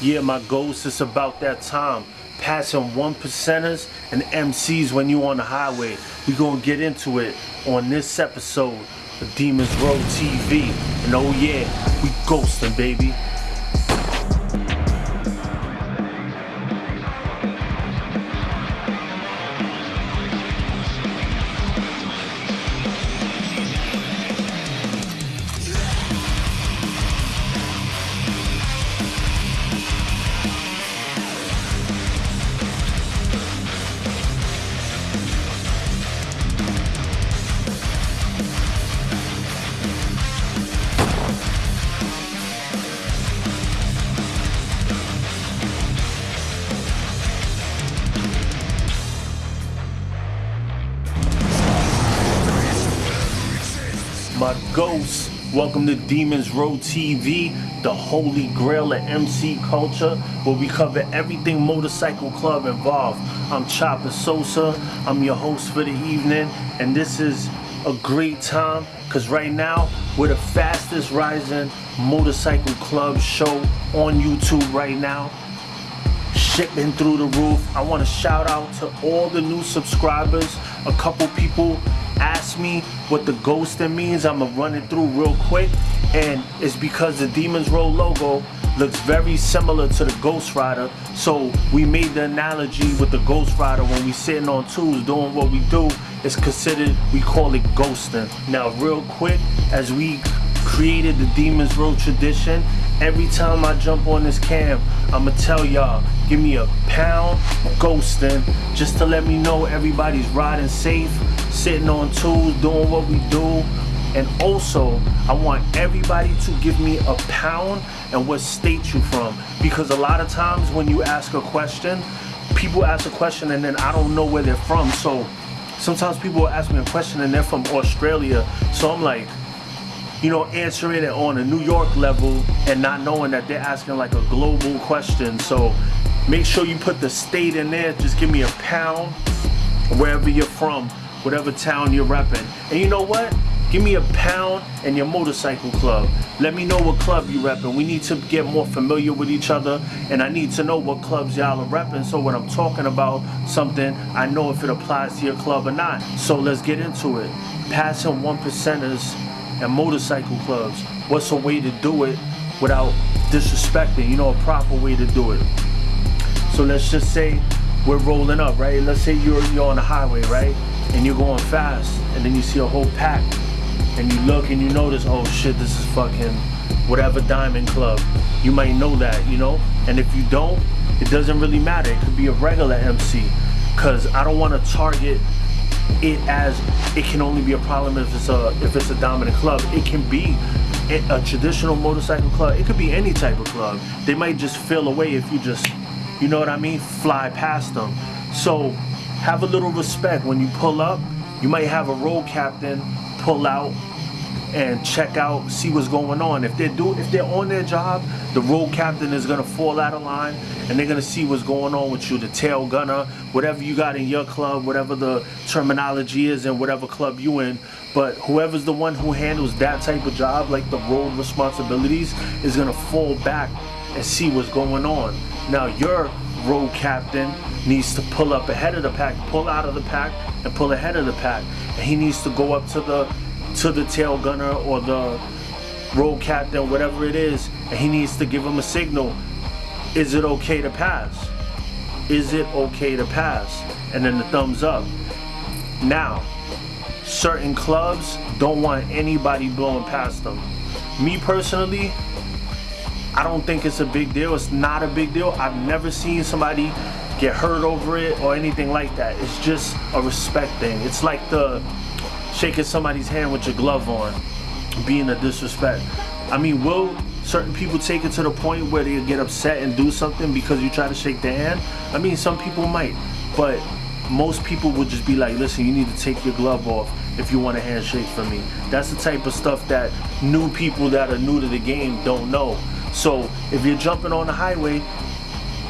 Yeah, my ghost, it's about that time. Passing one percenters and MCs when you on the highway. We gonna get into it on this episode of Demons Row TV. And oh yeah, we ghosting, baby. Ghosts. Welcome to Demons Row TV, the holy grail of MC culture, where we cover everything motorcycle club involved. I'm Chopper Sosa, I'm your host for the evening, and this is a great time because right now we're the fastest rising motorcycle club show on YouTube right now shipping through the roof. I want to shout out to all the new subscribers. A couple people asked me what the ghosting means. I'm gonna run it through real quick. And it's because the Demons Row logo looks very similar to the Ghost Rider. So we made the analogy with the Ghost Rider when we sitting on tools doing what we do. It's considered, we call it ghosting. Now real quick, as we created the Demons Row tradition, every time I jump on this cam, I'ma tell y'all, give me a pound ghosting just to let me know everybody's riding safe, sitting on tools, doing what we do. And also, I want everybody to give me a pound and what state you from. Because a lot of times when you ask a question, people ask a question and then I don't know where they're from. So sometimes people will ask me a question and they're from Australia. So I'm like, you know, answering it on a New York level and not knowing that they're asking like a global question. So make sure you put the state in there. Just give me a pound wherever you're from, whatever town you're repping. And you know what? Give me a pound and your motorcycle club. Let me know what club you repping. We need to get more familiar with each other and I need to know what clubs y'all are repping so when I'm talking about something, I know if it applies to your club or not. So let's get into it. Passing one percenters and motorcycle clubs. What's a way to do it without disrespecting, you know, a proper way to do it. So let's just say we're rolling up, right? Let's say you're, you're on the highway, right? And you're going fast, and then you see a whole pack, and you look and you notice, oh shit, this is fucking whatever diamond club. You might know that, you know? And if you don't, it doesn't really matter. It could be a regular MC. Cause I don't want to target it as it can only be a problem if it's a if it's a dominant club. It can be a traditional motorcycle club. It could be any type of club. They might just feel away if you just, you know what I mean, fly past them. So have a little respect when you pull up. You might have a road captain pull out and check out, see what's going on. If they do, if they're on their job, the road captain is gonna fall out of line, and they're gonna see what's going on with you. The tail gunner, whatever you got in your club, whatever the terminology is in whatever club you in. But whoever's the one who handles that type of job, like the road responsibilities, is gonna fall back and see what's going on. Now your road captain needs to pull up ahead of the pack, pull out of the pack, and pull ahead of the pack, and he needs to go up to the to the tail gunner or the road captain, whatever it is, and he needs to give him a signal. Is it okay to pass? Is it okay to pass? And then the thumbs up. Now, certain clubs don't want anybody blowing past them. Me personally, I don't think it's a big deal. It's not a big deal. I've never seen somebody get hurt over it or anything like that. It's just a respect thing. It's like the shaking somebody's hand with your glove on being a disrespect. I mean, will certain people take it to the point where they get upset and do something because you try to shake their hand? I mean, some people might, but most people would just be like, listen, you need to take your glove off if you want a handshake from me. That's the type of stuff that new people that are new to the game don't know. So if you're jumping on the highway,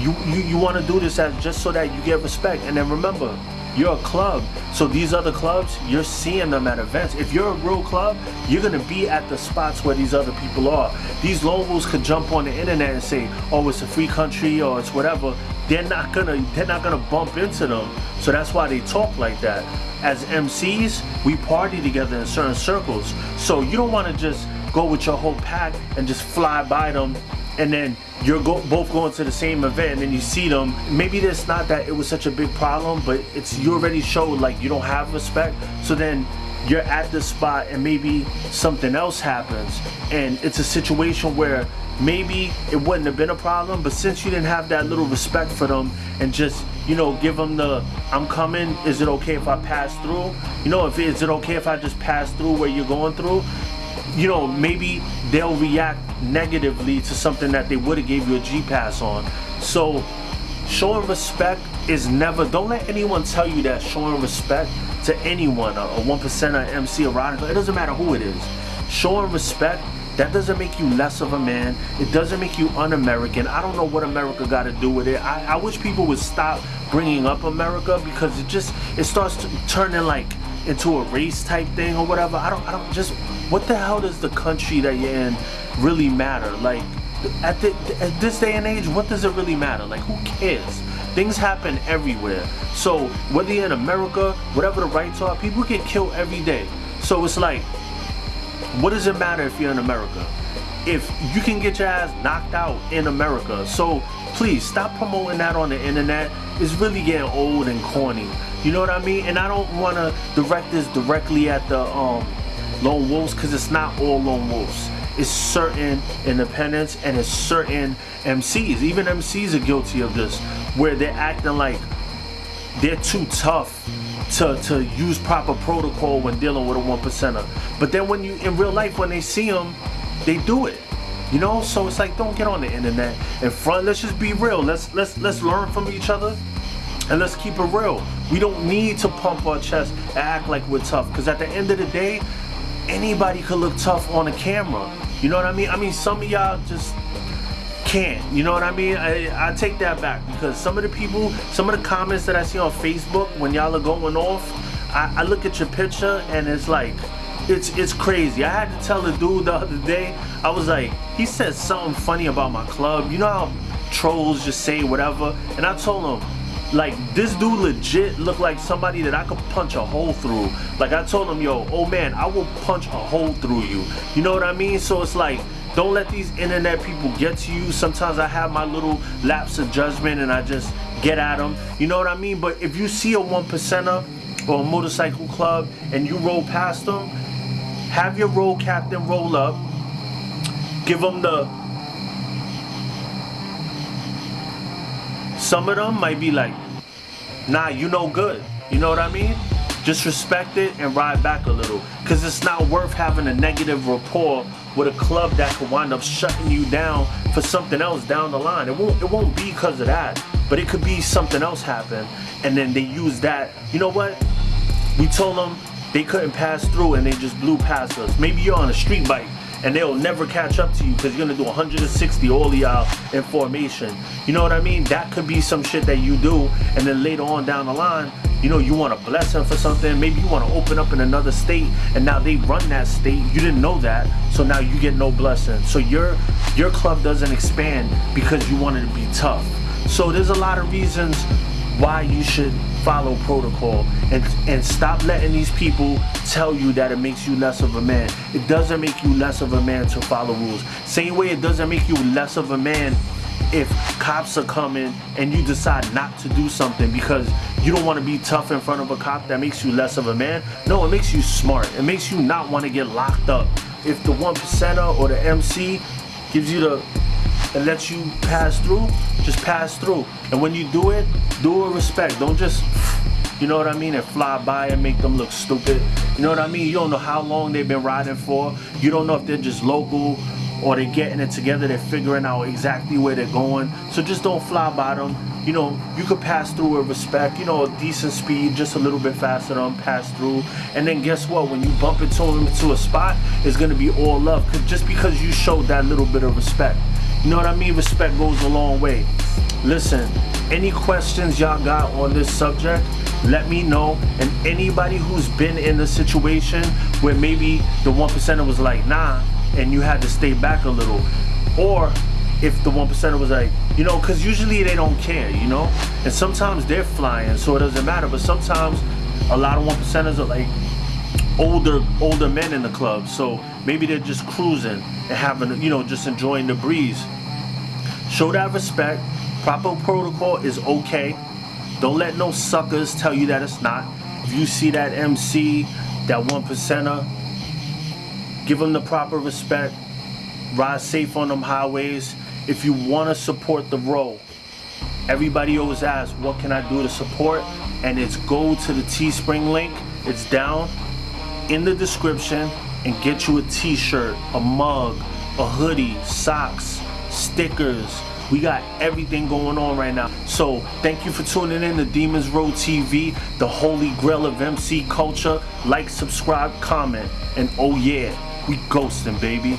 you, you, you want to do this as just so that you get respect. And then remember, you're a club. So these other clubs, you're seeing them at events. If you're a real club, you're gonna be at the spots where these other people are. These locals could jump on the internet and say, oh, it's a free country or it's whatever. They're not gonna they're not gonna bump into them. So that's why they talk like that. As MCs, we party together in certain circles. So you don't wanna just go with your whole pack and just fly by them and then you're go both going to the same event and then you see them. Maybe it's not that it was such a big problem but it's you already showed like you don't have respect. So then you're at the spot and maybe something else happens. And it's a situation where maybe it wouldn't have been a problem but since you didn't have that little respect for them and just you know give them the i'm coming is it okay if i pass through? You know if is it okay if i just pass through where you're going through? You know, maybe they'll react negatively to something that they would have gave you a G pass on. So showing respect is never, don't let anyone tell you that showing respect to anyone, a, a one percenter, MC, a it doesn't matter who it is. Showing respect, that doesn't make you less of a man. It doesn't make you un-American. I don't know what America got to do with it. I, I wish people would stop bringing up America because it just, it starts turning like into a race type thing or whatever. I don't, I don't just, what the hell does the country that you're in really matter? Like, at, the, at this day and age, what does it really matter? Like, who cares? Things happen everywhere. So, whether you're in America, whatever the rights are, people get killed every day. So, it's like, what does it matter if you're in America? If you can get your ass knocked out in America. So, please stop promoting that on the internet. It's really getting old and corny. You know what I mean? And I don't want to direct this directly at the um, lone wolves because it's not all lone wolves. It's certain independents and it's certain MCs. Even MCs are guilty of this, where they're acting like they're too tough to, to use proper protocol when dealing with a one percenter. But then when you in real life, when they see them, they do it. You know, so it's like don't get on the internet in front. Let's just be real. Let's let's let's learn from each other and let's keep it real. We don't need to pump our chest and act like we're tough. Because at the end of the day, anybody could look tough on a camera. You know what I mean? I mean, some of y'all just can't. You know what I mean? I, I take that back because some of the people, some of the comments that I see on Facebook when y'all are going off, I, I look at your picture and it's like, it's it's crazy. I had to tell the dude the other day, I was like, he said something funny about my club. You know how trolls just say whatever? And I told him, like this dude legit looked like somebody that I could punch a hole through. Like I told him, yo, oh man, I will punch a hole through you. You know what I mean? So it's like, don't let these internet people get to you. Sometimes I have my little lapse of judgment and I just get at them. You know what I mean? But if you see a one percenter or a motorcycle club and you roll past them, have your road captain roll up, give them the Some of them might be like, nah, you know good. You know what I mean? Just respect it and ride back a little. Cause it's not worth having a negative rapport with a club that could wind up shutting you down for something else down the line. It won't it won't be because of that. But it could be something else happen. And then they use that. You know what? We told them they couldn't pass through and they just blew past us. Maybe you're on a street bike and they'll never catch up to you because you're gonna do 160 all y'all in formation. You know what I mean? That could be some shit that you do, and then later on down the line, you know, you want to bless them for something. Maybe you want to open up in another state, and now they run that state. You didn't know that, so now you get no blessing. So your your club doesn't expand because you wanted to be tough. So there's a lot of reasons why you should follow protocol and, and stop letting these people tell you that it makes you less of a man. It doesn't make you less of a man to follow rules. Same way it doesn't make you less of a man if cops are coming and you decide not to do something because you don't want to be tough in front of a cop that makes you less of a man. No, it makes you smart. It makes you not want to get locked up. If the one percenter or the MC gives you the and lets you pass through, just pass through. And when you do it, do it with respect. Don't just, you know what I mean, and fly by and make them look stupid. You know what I mean? You don't know how long they've been riding for. You don't know if they're just local or they're getting it together. They're figuring out exactly where they're going. So just don't fly by them. You know, you could pass through with respect, you know, a decent speed, just a little bit faster than pass through. And then guess what? When you bump into them into a spot, it's gonna be all love. Cause just because you showed that little bit of respect. You know what I mean? Respect goes a long way. Listen, Any questions y'all got on this subject, let me know. And anybody who's been in a situation where maybe the one percenter was like, nah, and you had to stay back a little, or if the one percenter was like, you know, because usually they don't care, you know, and sometimes they're flying, so it doesn't matter. But sometimes a lot of one percenters are like older older men in the club, so maybe they're just cruising and having, you know, just enjoying the breeze. Show that respect. Proper protocol is okay. Don't let no suckers tell you that it's not. If you see that MC, that one percenter, give them the proper respect. Ride safe on them highways. If you want to support the road, everybody always asks, what can I do to support? And it's go to the Teespring link. It's down in the description and get you a t-shirt, a mug, a hoodie, socks, stickers. We got everything going on right now. So thank you for tuning in to Demons Row TV, the holy grail of MC culture. Like, subscribe, comment, and oh yeah, we ghosting, baby.